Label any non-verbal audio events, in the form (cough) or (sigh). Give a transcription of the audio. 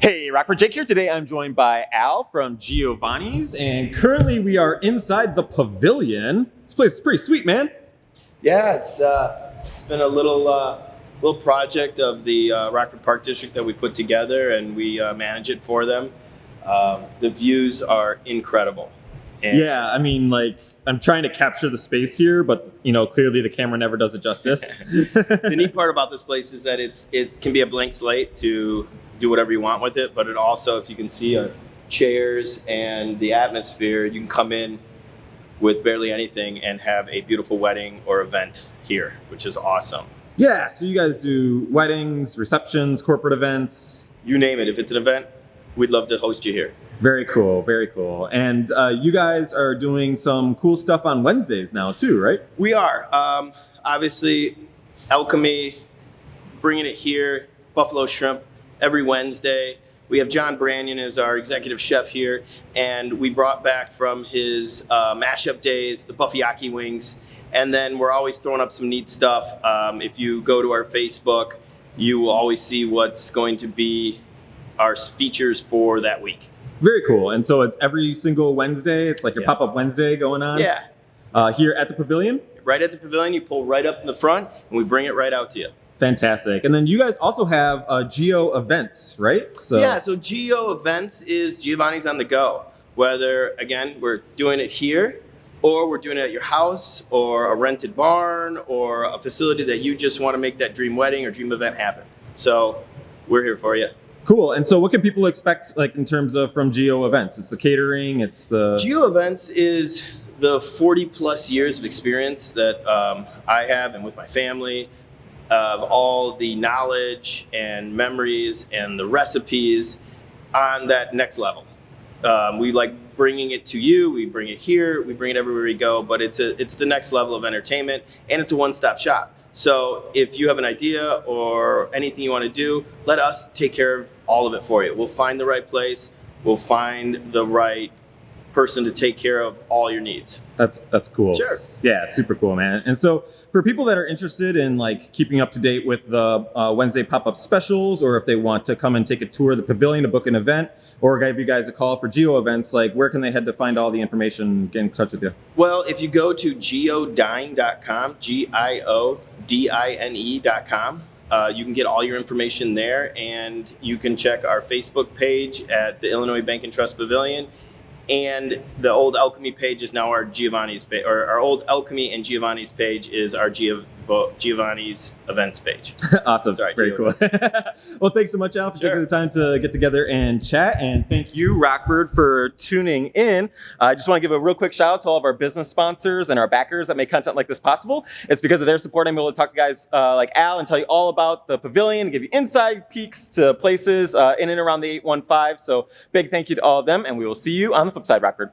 Hey, Rockford Jake here. Today I'm joined by Al from Giovanni's, and currently we are inside the pavilion. This place is pretty sweet, man. Yeah, it's uh, it's been a little uh, little project of the uh, Rockford Park District that we put together, and we uh, manage it for them. Um, the views are incredible. And Yeah, I mean, like, I'm trying to capture the space here, but, you know, clearly the camera never does it justice. (laughs) the neat (laughs) part about this place is that it's it can be a blank slate to do whatever you want with it, but it also, if you can see, uh, chairs and the atmosphere, you can come in with barely anything and have a beautiful wedding or event here, which is awesome. yeah, so you guys do weddings, receptions, corporate events. You name it. If it's an event, we'd love to host you here. Very cool, very cool. And uh, you guys are doing some cool stuff on Wednesdays now, too, right? We are. Um, obviously, Alchemy, bringing it here, Buffalo Shrimp, every Wednesday. We have John Branyan as our executive chef here, and we brought back from his uh, mashup days the Buffyaki wings. And then we're always throwing up some neat stuff. Um, if you go to our Facebook, you will always see what's going to be our features for that week. Very cool. And so it's every single Wednesday. It's like your Yeah. pop-up Wednesday going on. Yeah, Uh, here at the pavilion. right at the pavilion, you pull right up in the front, and we bring it right out to you. Fantastic. And then you guys also have uh, Gio events, right? So yeah, so Gio Events is Giovanni's on the go. Whether, again, we're doing it here, or we're doing it at your house, or a rented barn, or a facility that you just want to make that dream wedding or dream event happen. So we're here for you. cool. And so what can people expect like in terms of from Gio events? It's the catering, it's the Gio Events is the 40 plus years of experience that um, I have and with my family of all the knowledge and memories and the recipes on that next level. Um, we like bringing it to you. We bring it here. We bring it everywhere we go. But it's a it's the next level of entertainment, and it's a one stop shop. So if you have an idea or anything you want to do, let us take care of all of it for you. We'll find the right place. We'll find the right person to take care of all your needs. That's that's cool. Sure. Yeah, super cool, man. And so for people that are interested in like keeping up to date with the uh, Wednesday pop-up specials, or if they want to come and take a tour of the pavilion to book an event, or give you guys a call for Gio events, like where can they head to find all the information? And get in touch with you. Well, if you go to giodine.com, G I O D I N E.com, uh, you can get all your information there, and you can check our Facebook page at the Illinois Bank and Trust Pavilion. And the old Alchemy page is now our Giovanni's page, or our old Alchemy and Giovanni's page is our Gio- Giovanni's events page. (laughs) awesome. Sorry, Very Gio. cool. (laughs) well, thanks so much, Al, for Sure. taking the time to get together and chat. And thank you, Rockford, for tuning in. I just want to give a real quick shout out to all of our business sponsors and our backers that make content like this possible. It's because of their support I'm able to talk to guys uh, like Al and tell you all about the pavilion, give you inside peeks to places uh, in and around the 815. So big thank you to all of them, and we will see you on the flip side, Rockford.